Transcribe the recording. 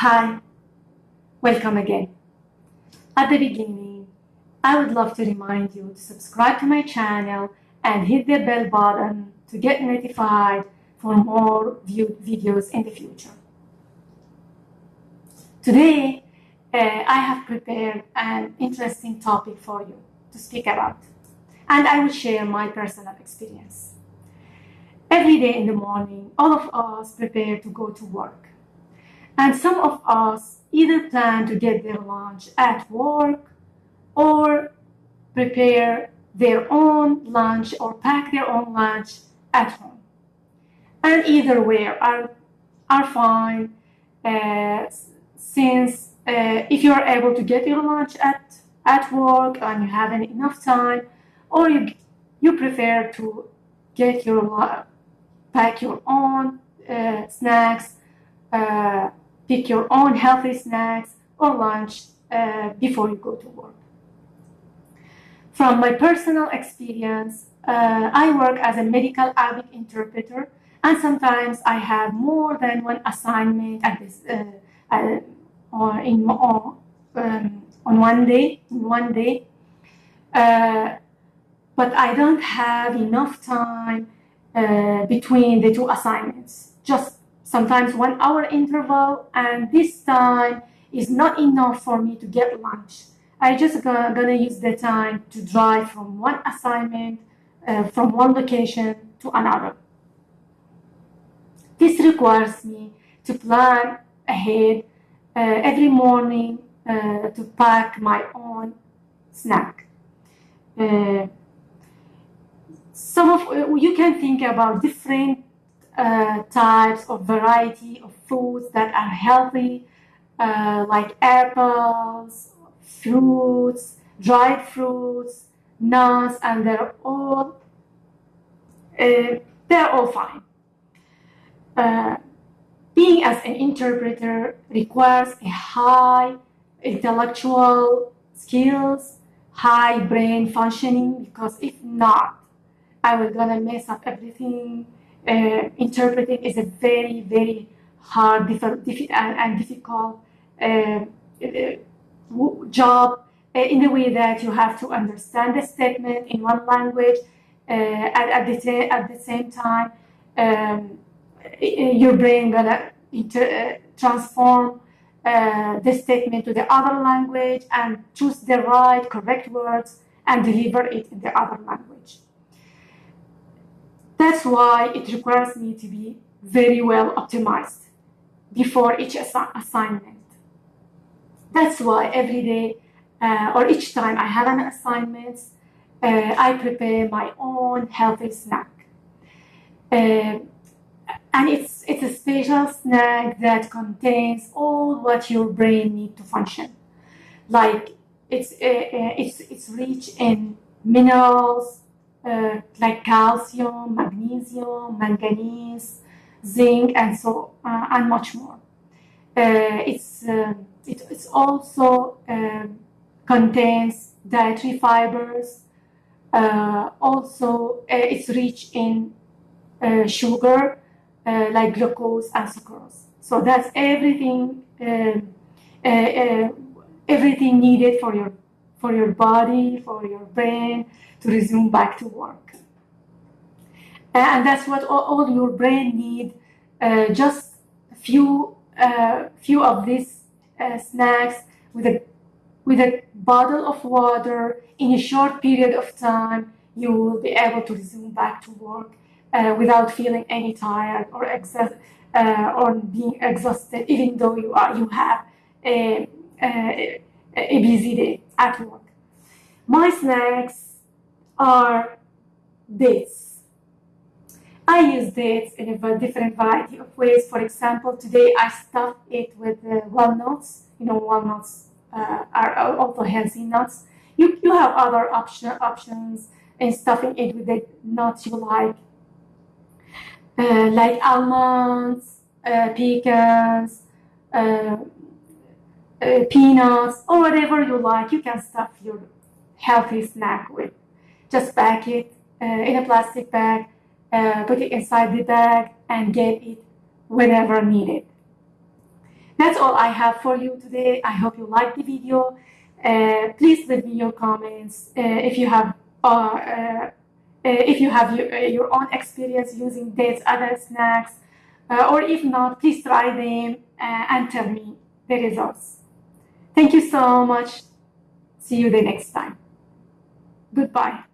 Hi, welcome again. At the beginning, I would love to remind you to subscribe to my channel and hit the bell button to get notified for more viewed videos in the future. Today, uh, I have prepared an interesting topic for you to speak about, and I will share my personal experience. Every day in the morning, all of us prepare to go to work. And some of us either plan to get their lunch at work or prepare their own lunch or pack their own lunch at home. And either way are, are fine uh, since uh, if you're able to get your lunch at, at work and you have enough time or you, you prefer to get your pack your own uh, snacks uh, pick your own healthy snacks or lunch uh, before you go to work. From my personal experience, uh, I work as a medical Arabic interpreter, and sometimes I have more than one assignment at this, uh, uh in, on, um, on one day. In one day, uh, but I don't have enough time uh, between the two assignments. Just sometimes one hour interval, and this time is not enough for me to get lunch. I just gonna, use the time to drive from one assignment, uh, from one location to another. This requires me to plan ahead uh, every morning uh, to pack my own snack. Uh, some of you can think about different uh, types of variety of foods that are healthy, uh, like apples, fruits, dried fruits, nuts, and they're all uh, they're all fine. Uh, being as an interpreter requires a high intellectual skills, high brain functioning, because if not, I was gonna mess up everything uh, interpreting is a very, very hard difficult, and, difficult uh, uh, job in the way that you have to understand the statement in one language at, at, the, at the same time um, your brain gonna inter, transform uh, the statement to the other language and choose the right correct words and deliver it in the other language. That's why it requires me to be very well optimized before each assi assignment. That's why every day uh, or each time I have an assignment, uh, I prepare my own healthy snack. Uh, and it's, it's a special snack that contains all what your brain needs to function. Like it's, uh, uh, it's, it's rich in minerals, uh, like calcium, magnesium, manganese, zinc, and so uh, and much more. Uh, it's uh, it it's also um, contains dietary fibers. Uh, also, it's rich in sugar like glucose and sucrose. So that's everything um, everything needed for your for your body, for your brain, to resume back to work. And that's what all, all your brain need, uh, just a few, uh, few of these uh, snacks with a, with a bottle of water in a short period of time, you will be able to resume back to work uh, without feeling any tired or exhausted uh, or being exhausted, even though you are you have a, a, a busy day at work. My snacks are dates. I use dates in a different variety of ways. For example, today I stuffed it with uh, walnuts. You know, walnuts uh, are also healthy nuts. You, you have other option, options in stuffing it with the nuts you like, uh, like almonds, uh, pecans, uh, peanuts, or whatever you like. You can stuff your healthy snack with just pack it uh, in a plastic bag, uh, put it inside the bag, and get it whenever needed. that's all I have for you today. I hope you liked the video. Uh, please leave me your comments uh, if you have uh, if you have your, your, own experience using dates, other snacks, or if not, please try them and tell me the results. Thank you so much. See you the next time. Goodbye.